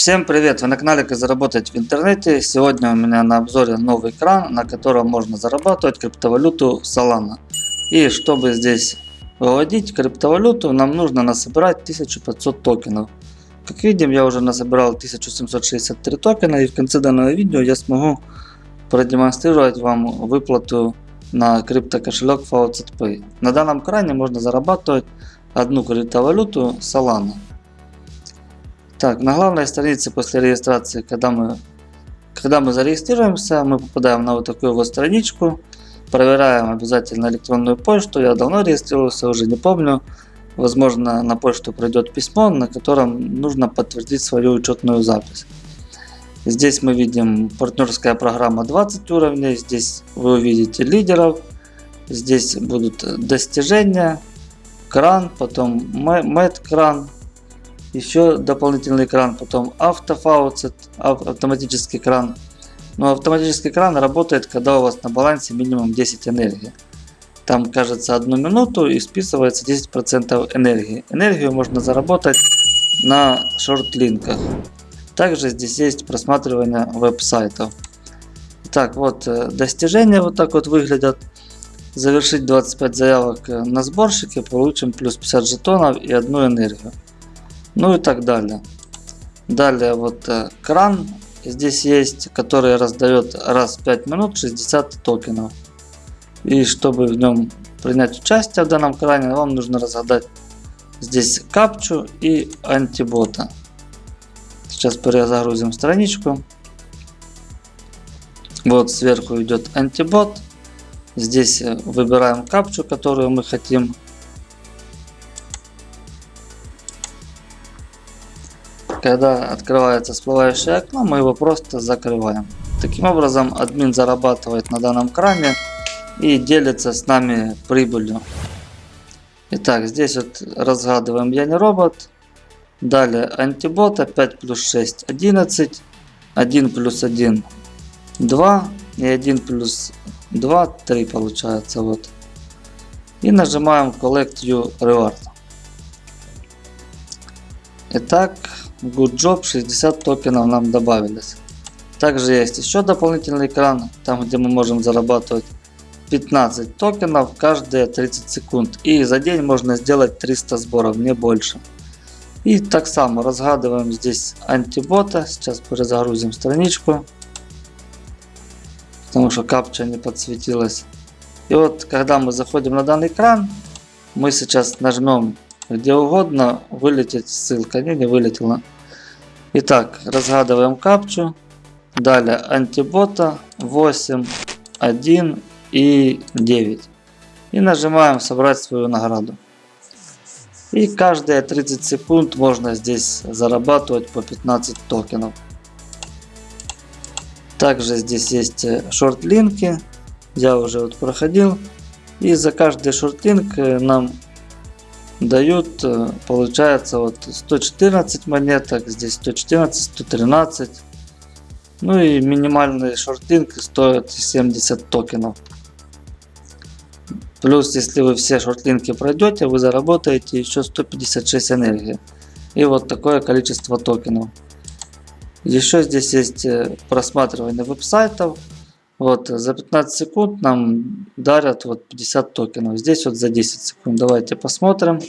Всем привет! Вы на канале Как заработать в интернете. Сегодня у меня на обзоре новый кран, на котором можно зарабатывать криптовалюту Solana. И чтобы здесь выводить криптовалюту, нам нужно насобирать 1500 токенов. Как видим, я уже насобирал 1763 токена и в конце данного видео я смогу продемонстрировать вам выплату на криптокошелек FaucetPay. На данном кране можно зарабатывать одну криптовалюту Solana. Так, на главной странице после регистрации, когда мы, когда мы зарегистрируемся, мы попадаем на вот такую вот страничку. Проверяем обязательно электронную почту. Я давно регистрировался, уже не помню. Возможно, на почту придет письмо, на котором нужно подтвердить свою учетную запись. Здесь мы видим партнерская программа 20 уровней. Здесь вы увидите лидеров. Здесь будут достижения, кран, потом кран, еще дополнительный кран, потом автофауцет, автоматический кран. Но автоматический кран работает, когда у вас на балансе минимум 10 энергии. Там, кажется, одну минуту и списывается 10% энергии. Энергию можно заработать на шорт-линках. Также здесь есть просматривание веб-сайтов. Так, вот э, достижения вот так вот выглядят. Завершить 25 заявок э, на сборщике, получим плюс 50 жетонов и одну энергию ну и так далее. Далее вот э, кран здесь есть, который раздает раз в 5 минут 60 токенов. И чтобы в нем принять участие в данном кране, вам нужно разгадать здесь капчу и антибота. Сейчас перезагрузим страничку. Вот сверху идет антибот. Здесь э, выбираем капчу, которую мы хотим Когда открывается всплывающее окно, мы его просто закрываем. Таким образом, админ зарабатывает на данном кране и делится с нами прибылью. Итак, здесь вот разгадываем я не робот. Далее антибот 5 плюс 6 11. 1 плюс 1 2 и 1 плюс 2 3 получается вот. И нажимаем Collect You Reward. Итак, Good Job 60 токенов нам добавились. Также есть еще дополнительный экран, там где мы можем зарабатывать 15 токенов каждые 30 секунд. И за день можно сделать 300 сборов, не больше. И так само разгадываем здесь антибота. Сейчас перезагрузим страничку. Потому что капча не подсветилась. И вот когда мы заходим на данный экран, мы сейчас нажмем где угодно вылетит ссылка. Не, не вылетела. Итак, разгадываем капчу. Далее антибота 8, 1 и 9. И нажимаем собрать свою награду. И каждые 30 секунд можно здесь зарабатывать по 15 токенов. Также здесь есть шорт-линки. Я уже вот проходил. И за каждый шорт-линк нам дают, э, получается, вот 114 монеток, здесь 114, 113. Ну и минимальный шортинг стоит 70 токенов. Плюс, если вы все шортлинки пройдете, вы заработаете еще 156 энергии. И вот такое количество токенов. Еще здесь есть э, просматривание веб-сайтов. Вот, за 15 секунд нам дарят вот 50 токенов. Здесь вот за 10 секунд. Давайте посмотрим.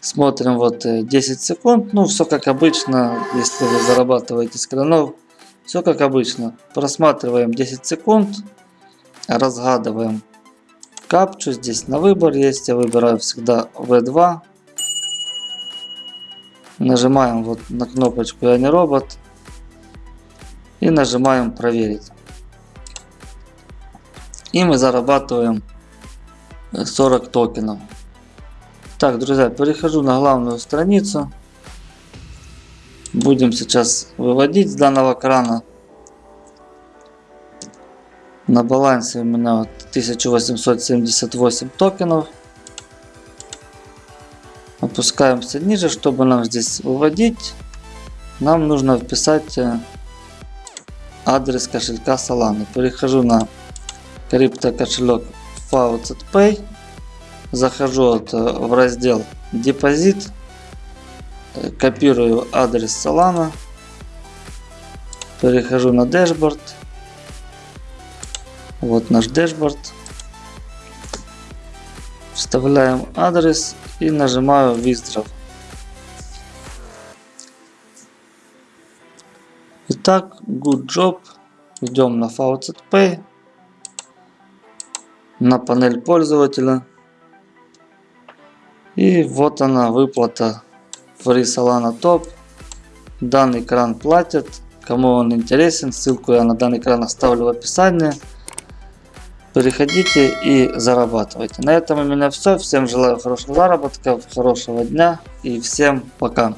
Смотрим вот 10 э, секунд. Ну, все как обычно, если вы зарабатываете с кранов. Все как обычно. Просматриваем 10 секунд. Разгадываем капчу. Здесь на выбор есть. Я выбираю всегда V2. Нажимаем вот на кнопочку «Я не робот» и нажимаем проверить. И мы зарабатываем 40 токенов. Так, друзья, перехожу на главную страницу. Будем сейчас выводить с данного крана. На балансе у меня 1878 токенов. Опускаемся ниже, чтобы нам здесь выводить. Нам нужно вписать э, адрес кошелька Solana. Перехожу на крипто кошелек Faucet Pay. Захожу вот в раздел депозит. Э, Копирую адрес Solana. Перехожу на дашборд. Вот наш дашборд. Вставляем адрес и нажимаю Withdraw. Итак, good job. Идем на Pay. На панель пользователя. И вот она выплата Free Solana Top. Данный кран платит. Кому он интересен, ссылку я на данный кран оставлю в описании. Переходите и зарабатывайте. На этом у меня все. Всем желаю хорошего заработка, хорошего дня и всем пока.